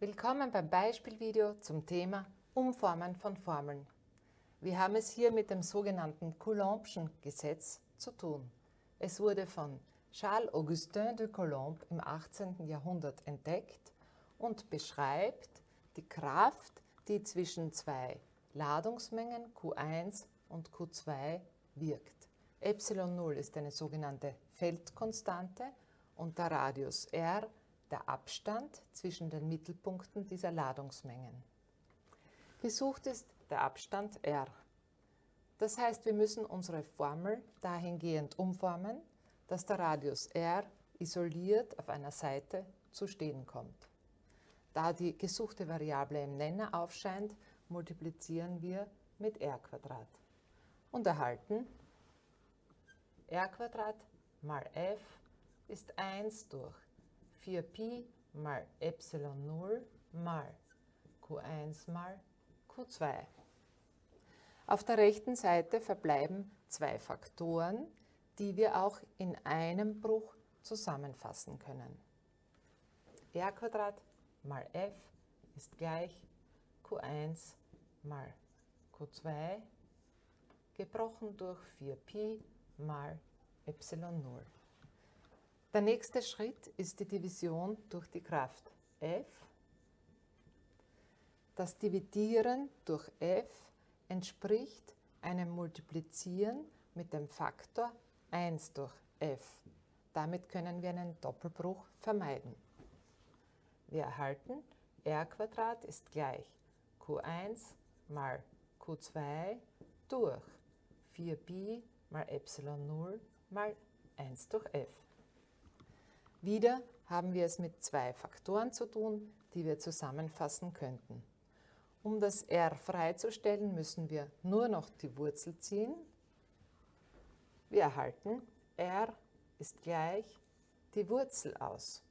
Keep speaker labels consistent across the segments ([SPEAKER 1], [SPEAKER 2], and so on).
[SPEAKER 1] Willkommen beim Beispielvideo zum Thema Umformen von Formeln. Wir haben es hier mit dem sogenannten Coulombschen Gesetz zu tun. Es wurde von Charles-Augustin de Coulomb im 18. Jahrhundert entdeckt und beschreibt die Kraft, die zwischen zwei Ladungsmengen Q1 und Q2 wirkt. ε0 ist eine sogenannte Feldkonstante und der Radius r der Abstand zwischen den Mittelpunkten dieser Ladungsmengen. Gesucht ist der Abstand r. Das heißt, wir müssen unsere Formel dahingehend umformen, dass der Radius r isoliert auf einer Seite zu stehen kommt. Da die gesuchte Variable im Nenner aufscheint, multiplizieren wir mit r und erhalten r mal f ist 1 durch 4pi mal Epsilon 0 mal Q1 mal Q2. Auf der rechten Seite verbleiben zwei Faktoren, die wir auch in einem Bruch zusammenfassen können. r mal f ist gleich Q1 mal Q2 gebrochen durch 4pi mal Epsilon 0. Der nächste Schritt ist die Division durch die Kraft F. Das Dividieren durch F entspricht einem Multiplizieren mit dem Faktor 1 durch F. Damit können wir einen Doppelbruch vermeiden. Wir erhalten r ist gleich q1 mal q2 durch 4pi mal Epsilon 0 mal 1 durch f. Wieder haben wir es mit zwei Faktoren zu tun, die wir zusammenfassen könnten. Um das r freizustellen, müssen wir nur noch die Wurzel ziehen. Wir erhalten r ist gleich die Wurzel aus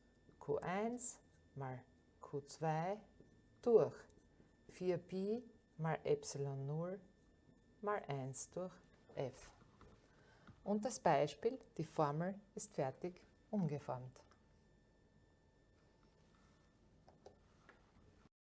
[SPEAKER 1] q1 mal q2 durch 4pi mal Epsilon 0 mal 1 durch f. Und das Beispiel, die Formel, ist fertig umgeformt.